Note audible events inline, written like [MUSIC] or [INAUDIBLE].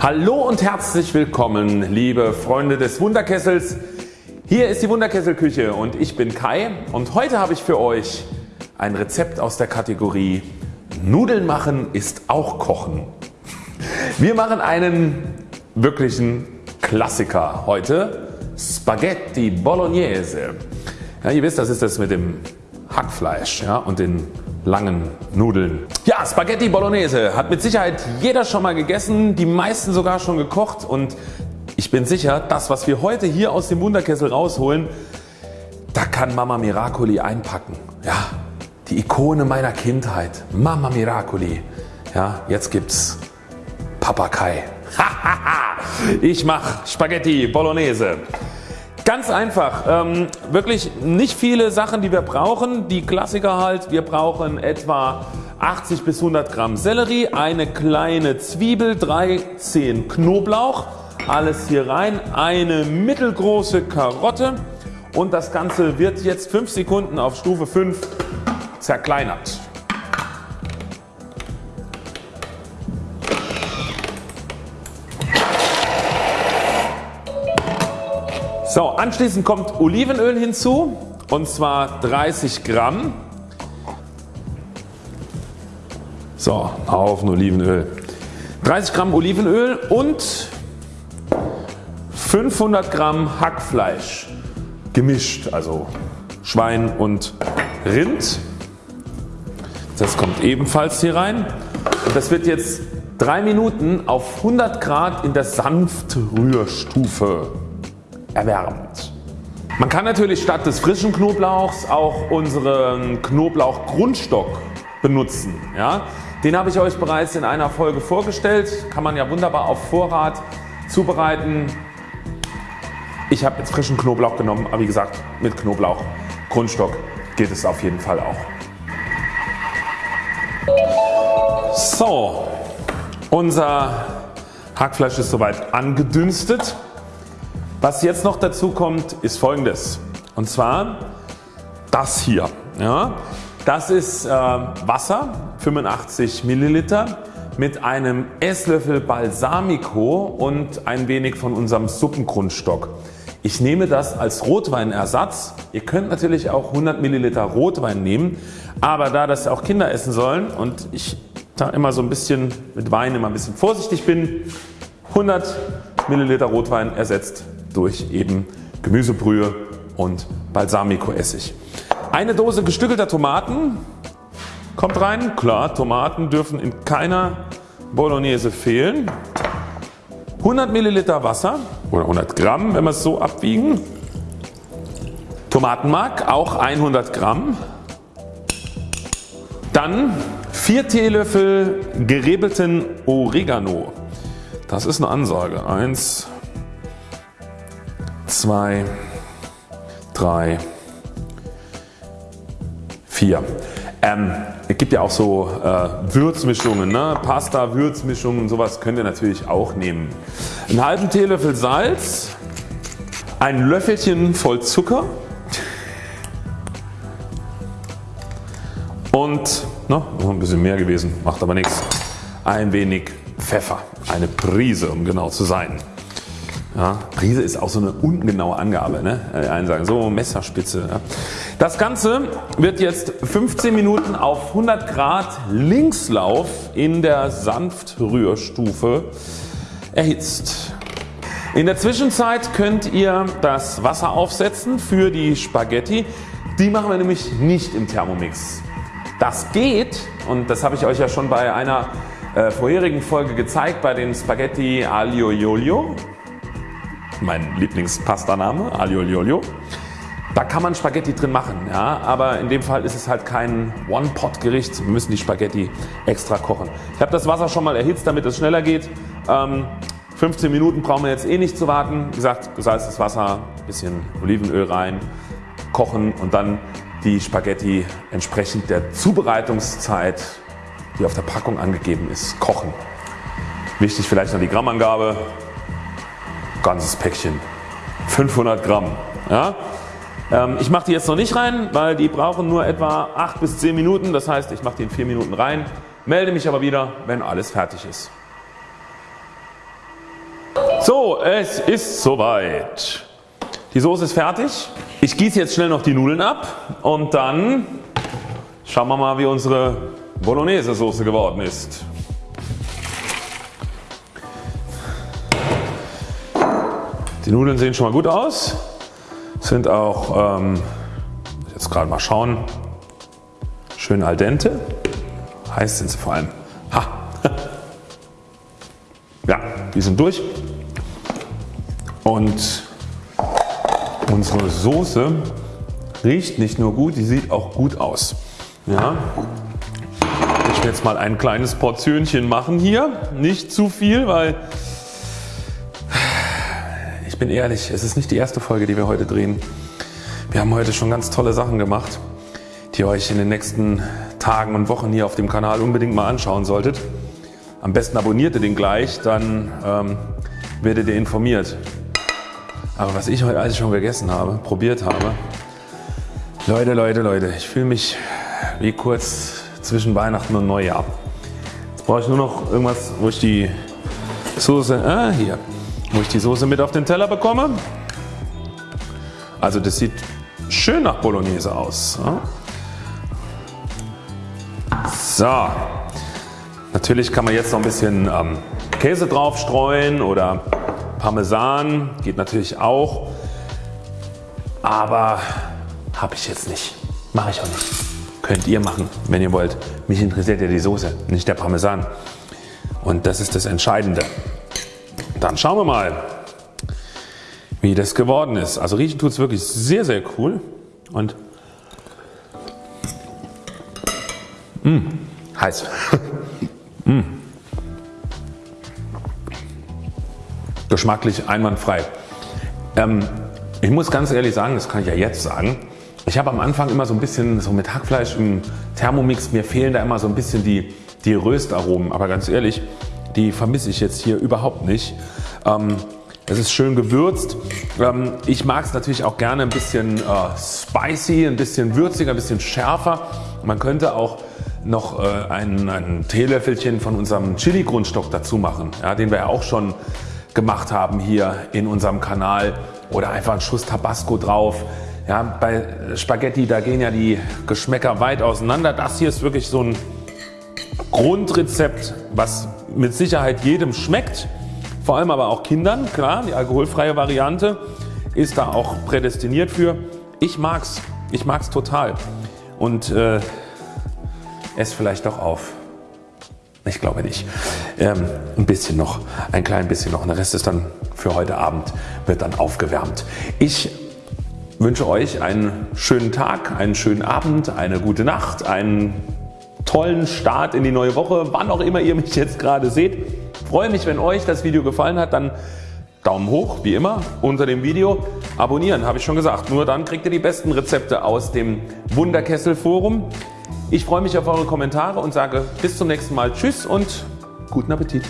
Hallo und herzlich willkommen liebe Freunde des Wunderkessels. Hier ist die Wunderkesselküche und ich bin Kai und heute habe ich für euch ein Rezept aus der Kategorie Nudeln machen ist auch Kochen. Wir machen einen wirklichen Klassiker heute Spaghetti Bolognese. Ja, ihr wisst das ist das mit dem Hackfleisch ja, und den langen Nudeln. Ja Spaghetti Bolognese hat mit Sicherheit jeder schon mal gegessen, die meisten sogar schon gekocht und ich bin sicher das was wir heute hier aus dem Wunderkessel rausholen da kann Mama Miracoli einpacken. Ja, die Ikone meiner Kindheit Mama Miracoli. Ja, jetzt gibt's Papa Kai. [LAUGHS] ich mache Spaghetti Bolognese. Ganz einfach, ähm, wirklich nicht viele Sachen die wir brauchen. Die Klassiker halt, wir brauchen etwa 80 bis 100 Gramm Sellerie, eine kleine Zwiebel, 3 Zehen Knoblauch, alles hier rein, eine mittelgroße Karotte. Und das Ganze wird jetzt 5 Sekunden auf Stufe 5 zerkleinert. Anschließend kommt Olivenöl hinzu und zwar 30 Gramm. So, Haufen Olivenöl. 30 Gramm Olivenöl und 500 Gramm Hackfleisch gemischt, also Schwein und Rind. Das kommt ebenfalls hier rein und das wird jetzt 3 Minuten auf 100 Grad in der Sanftrührstufe erwärmt. Man kann natürlich statt des frischen Knoblauchs auch unseren Knoblauchgrundstock benutzen. Ja? Den habe ich euch bereits in einer Folge vorgestellt, kann man ja wunderbar auf Vorrat zubereiten. Ich habe jetzt frischen Knoblauch genommen, aber wie gesagt mit Knoblauchgrundstock geht es auf jeden Fall auch. So, unser Hackfleisch ist soweit angedünstet. Was jetzt noch dazu kommt ist folgendes und zwar das hier. Ja, das ist äh, Wasser 85 Milliliter mit einem Esslöffel Balsamico und ein wenig von unserem Suppengrundstock. Ich nehme das als Rotweinersatz. Ihr könnt natürlich auch 100 Milliliter Rotwein nehmen, aber da das auch Kinder essen sollen und ich da immer so ein bisschen mit Wein immer ein bisschen vorsichtig bin, 100 Milliliter Rotwein ersetzt durch eben Gemüsebrühe und Balsamico-Essig. Eine Dose gestückelter Tomaten kommt rein. Klar, Tomaten dürfen in keiner Bolognese fehlen. 100 Milliliter Wasser oder 100 Gramm, wenn wir es so abwiegen. Tomatenmark auch 100 Gramm. Dann 4 Teelöffel gerebelten Oregano. Das ist eine Ansage. 1, 2, 3, 4. Ähm, es gibt ja auch so äh, Würzmischungen, ne? Pasta, Würzmischungen sowas könnt ihr natürlich auch nehmen. Einen halben Teelöffel Salz, ein Löffelchen voll Zucker und ne, noch ein bisschen mehr gewesen, macht aber nichts. Ein wenig Pfeffer, eine Prise um genau zu sein. Ja, Prise ist auch so eine ungenaue Angabe. Ne? Einen sagen so Messerspitze. Ja. Das Ganze wird jetzt 15 Minuten auf 100 Grad Linkslauf in der Sanftrührstufe erhitzt. In der Zwischenzeit könnt ihr das Wasser aufsetzen für die Spaghetti. Die machen wir nämlich nicht im Thermomix. Das geht und das habe ich euch ja schon bei einer äh, vorherigen Folge gezeigt bei den Spaghetti Aglio Olio mein Lieblingspastaname Aglio Da kann man Spaghetti drin machen, ja, aber in dem Fall ist es halt kein One-Pot Gericht. Wir müssen die Spaghetti extra kochen. Ich habe das Wasser schon mal erhitzt damit es schneller geht. Ähm, 15 Minuten brauchen wir jetzt eh nicht zu warten. Wie gesagt gesalztes Wasser, bisschen Olivenöl rein, kochen und dann die Spaghetti entsprechend der Zubereitungszeit die auf der Packung angegeben ist kochen. Wichtig vielleicht noch die Grammangabe ganzes Päckchen 500 Gramm. Ja? Ähm, ich mache die jetzt noch nicht rein, weil die brauchen nur etwa 8 bis 10 Minuten. Das heißt ich mache die in 4 Minuten rein, melde mich aber wieder wenn alles fertig ist. So, es ist soweit. Die Soße ist fertig. Ich gieße jetzt schnell noch die Nudeln ab und dann schauen wir mal wie unsere Bolognese Soße geworden ist. Die Nudeln sehen schon mal gut aus, sind auch, ähm, jetzt gerade mal schauen, schön al dente. Heiß sind sie vor allem. Ha. [LAUGHS] Ja, die sind durch und unsere Soße riecht nicht nur gut, die sieht auch gut aus. Ja. Ich werde jetzt mal ein kleines Portionchen machen hier, nicht zu viel, weil ich bin ehrlich, es ist nicht die erste Folge die wir heute drehen. Wir haben heute schon ganz tolle Sachen gemacht, die ihr euch in den nächsten Tagen und Wochen hier auf dem Kanal unbedingt mal anschauen solltet. Am besten abonniert ihr den gleich, dann ähm, werdet ihr informiert. Aber was ich heute alles schon gegessen habe, probiert habe, Leute, Leute, Leute, ich fühle mich wie kurz zwischen Weihnachten und Neujahr. Jetzt brauche ich nur noch irgendwas, wo ich die Soße, ah, hier, wo ich die Soße mit auf den Teller bekomme. Also das sieht schön nach Bolognese aus. So, natürlich kann man jetzt noch ein bisschen ähm, Käse drauf streuen oder Parmesan geht natürlich auch, aber habe ich jetzt nicht, mache ich auch nicht. Könnt ihr machen, wenn ihr wollt. Mich interessiert ja die Soße, nicht der Parmesan. Und das ist das Entscheidende. Dann schauen wir mal wie das geworden ist. Also riechen tut es wirklich sehr sehr cool und mh, mm, heiß. mh. [LAUGHS] Mm. Geschmacklich einwandfrei. Ähm, ich muss ganz ehrlich sagen, das kann ich ja jetzt sagen, ich habe am Anfang immer so ein bisschen so mit Hackfleisch im Thermomix, mir fehlen da immer so ein bisschen die, die Röstaromen, aber ganz ehrlich, die vermisse ich jetzt hier überhaupt nicht. Ähm, es ist schön gewürzt. Ähm, ich mag es natürlich auch gerne ein bisschen äh, spicy, ein bisschen würziger, ein bisschen schärfer. Man könnte auch noch äh, ein, ein Teelöffelchen von unserem Chili Grundstock dazu machen, ja, den wir ja auch schon gemacht haben hier in unserem Kanal oder einfach einen Schuss Tabasco drauf. Ja, bei Spaghetti da gehen ja die Geschmäcker weit auseinander. Das hier ist wirklich so ein Grundrezept was mit Sicherheit jedem schmeckt vor allem aber auch Kindern. Klar, die alkoholfreie Variante ist da auch prädestiniert für. Ich mag's, ich mag's total und äh, esse vielleicht doch auf. Ich glaube nicht. Ähm, ein bisschen noch, ein klein bisschen noch. Der Rest ist dann für heute Abend, wird dann aufgewärmt. Ich wünsche euch einen schönen Tag, einen schönen Abend, eine gute Nacht, einen tollen Start in die neue Woche, wann auch immer ihr mich jetzt gerade seht. Freue mich wenn euch das Video gefallen hat, dann Daumen hoch wie immer unter dem Video. Abonnieren habe ich schon gesagt, nur dann kriegt ihr die besten Rezepte aus dem Wunderkessel Forum. Ich freue mich auf eure Kommentare und sage bis zum nächsten Mal Tschüss und guten Appetit.